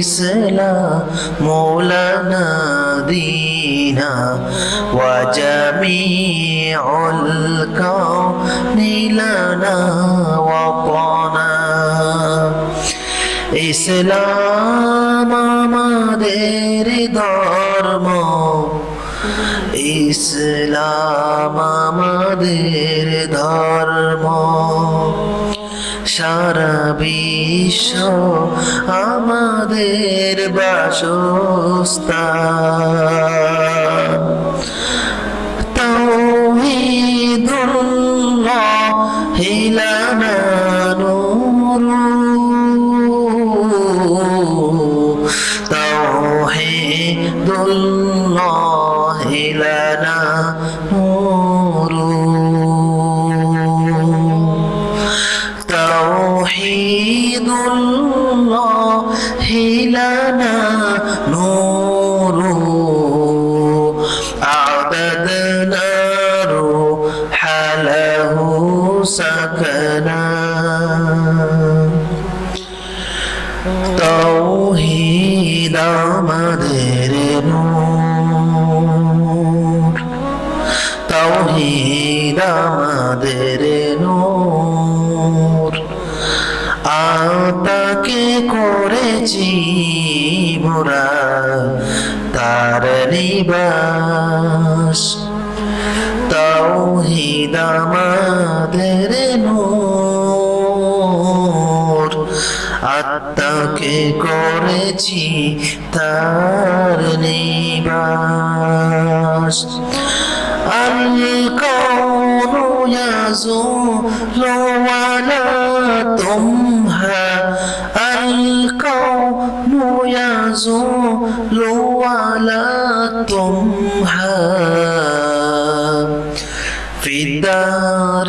الإسلام لنا دينا وجميع الكون لنا وطنا ইসলাম আমাদের ধর্ম ইসলাম আমাদের ধর্ম সারা বিশ্ব আমাদের বাসস্থান। তাওহীদুল্লাহ হিলানা নূরু আমাদের নূর। তৌহিদ আমাদের নূর। আতাকে করেছি মোরা তার নিবাস। তৌহিদ আমাদের নূর। আত্মাকে করেছি তার নিবাস الكون يزول ولا تمهى الكون يزول ولا تمهى في الدار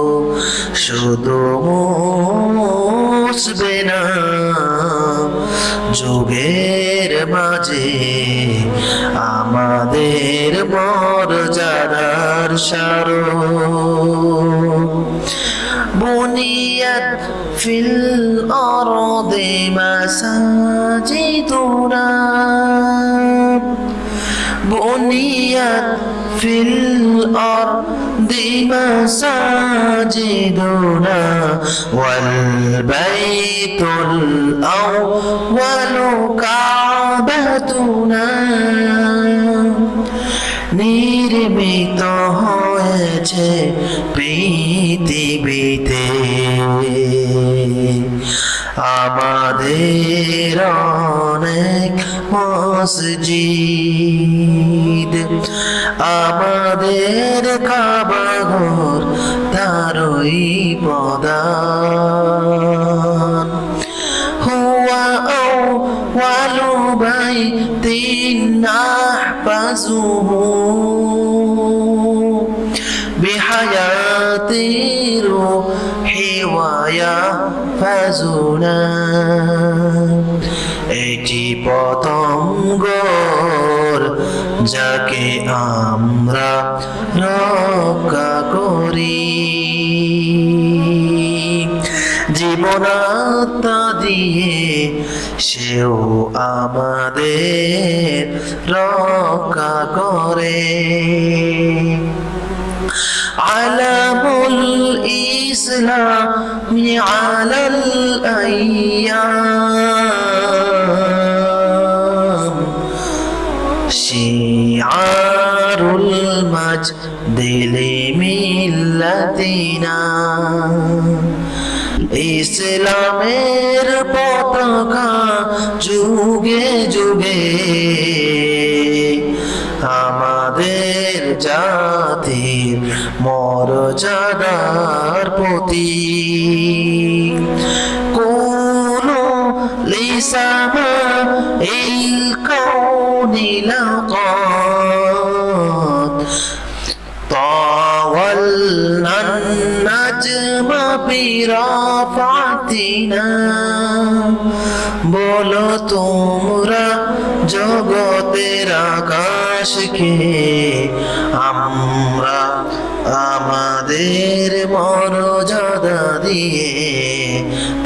শুধু মুসবে না, যুগের মাঝে আমাদের মর্যাদার সার বুনিয়াত ফিল অরদে মাসাজি তোরা বুনিয়াত ফিল অর الأرض مساجدنا والبيت الأول كعبتنا নির্মিত হয়েছে পৃথিবীতে আমাদের অনেক মসজিদ আমাদের কাবাঘর তারই পদান হুয়া أول بيت نحفظه بحياة الروح ويحفظنا এটি পতঙ্গর যাকে আমরা রক্ষা করি। জীবনাত্মা দিয়ে সেও আমাদের রক্ষা করে। আলামুল ইসলাম আলাল আইয়াম। আমাদের জাতির মর্যাদার প্রতি কোন লিসামা এই কৌনি লাকাত طاولنا النجم برافعتنا বলো তোমরা জগতের আকাশকে আমরা আমাদের মর্যাদা দিয়ে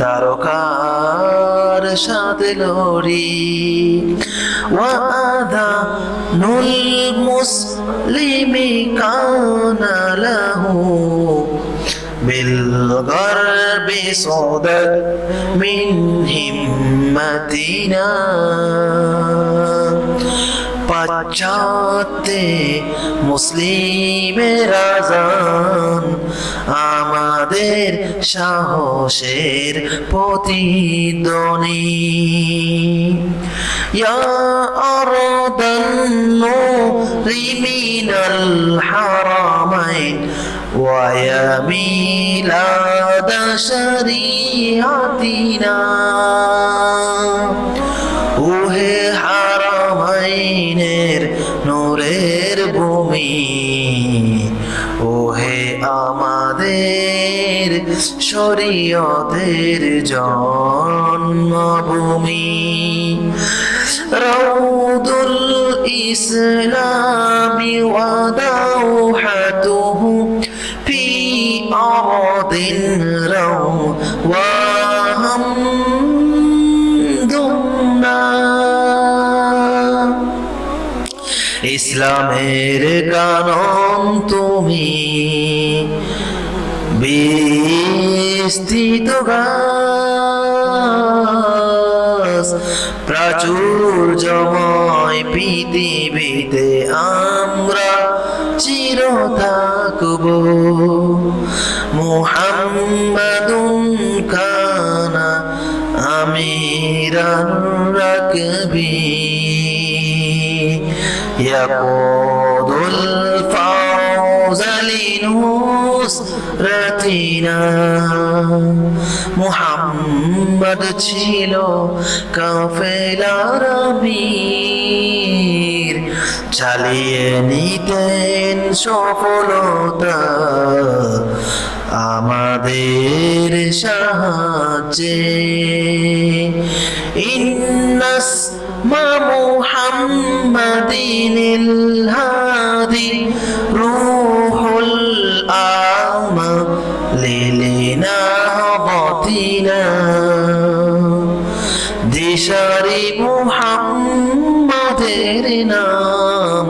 তারকার সাথে লড়ি ওয়াদা নুল মুসলিমি কানা লাহু بالغرب صدد من همتنا পাশ্চাত্যে মুসলিমের আজান আমাদের সাহসের প্রতিধ্বনি ইয়া আরদান রিমিনাল হারামাইন ويا ميلاد شريعتنا তুমি। ওহে আমাদের শরীয়তের জন্মভূমি। রৌদুল ইসলামি ওয়াদাউহাতুহু ফি অদিন রওয়া ইসলামের কানন তুমি বিস্তৃত গাছ প্রাচুর্যময় পৃথিবীতে আমরা চির থাকব মুহাম্মাদুন কানা আমিরান রাকবি। يقود الفوز لنصرتنا মুহাম্মদ ছিল কাফেলার আমির চালিয়ে নিতেন সফলতা আমাদের সাহায্যে الهادي روح الأعمى للنهضتنا দিশারি মুহাম্মাদের নাম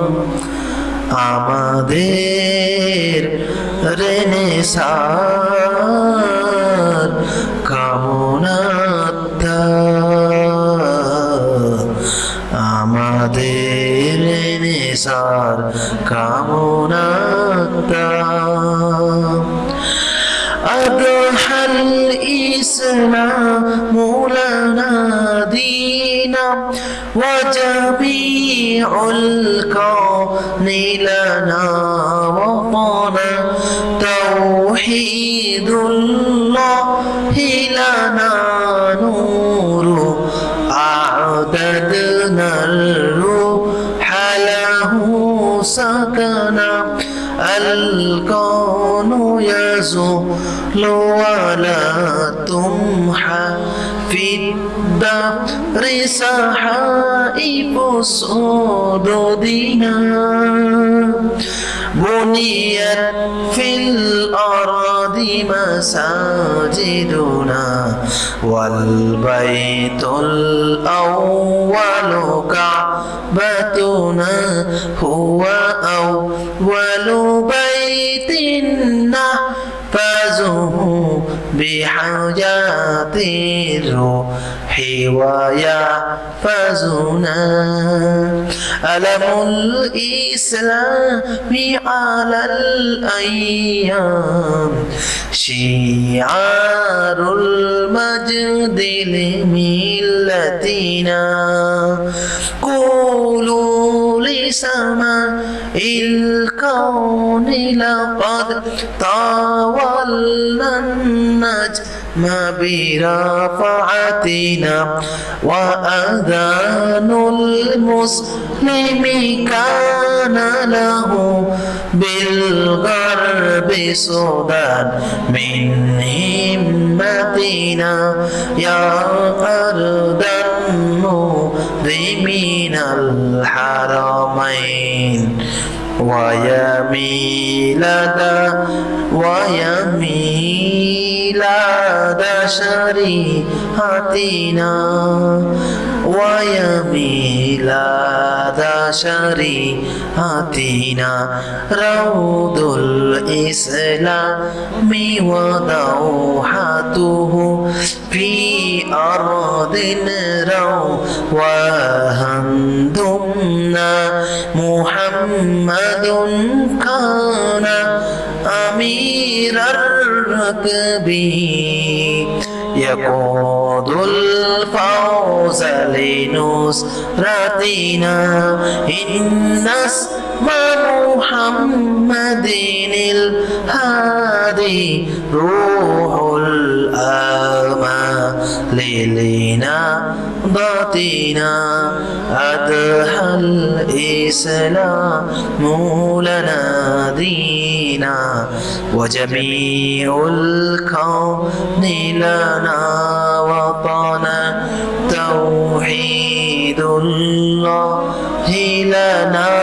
আমাদের রেনেসার কামনাত্তা রেনেসার কামনাত্তা أضحى الإسلام لنا دينا وجميع الكون لنا وطنا توحيد الله لنا نور أعددنا الكون يزول ولا تمحى في الدهر سحائب صدودنا بنيت في الأرض مساجدنا والبيت الأول كعبتنا هو أول بيت نحفظه بحاجات الروح ويحفظنا. ألم الإسلام على الأيام؟ شعار المجد لملتنا. قولوا لسماء الكون لقد طاولنا النجم برفعتنا وأذان المسلم كان له بالغرب صدى من همتنا يا أرض المذنبين الحرمين ويميلة ويميلة شريعتنا ويميلة شريعتنا روض الإسلام ودوحته في أرض رواها دمنا محمد كان أمير الركب. يقود الفوز لنصرتنا. إن اسم محمد الهادي. روح ليلينا باطينا. أدحى الإسلام لنا دينا. وجميع الكون لنا وطنا توحيد الله لنا.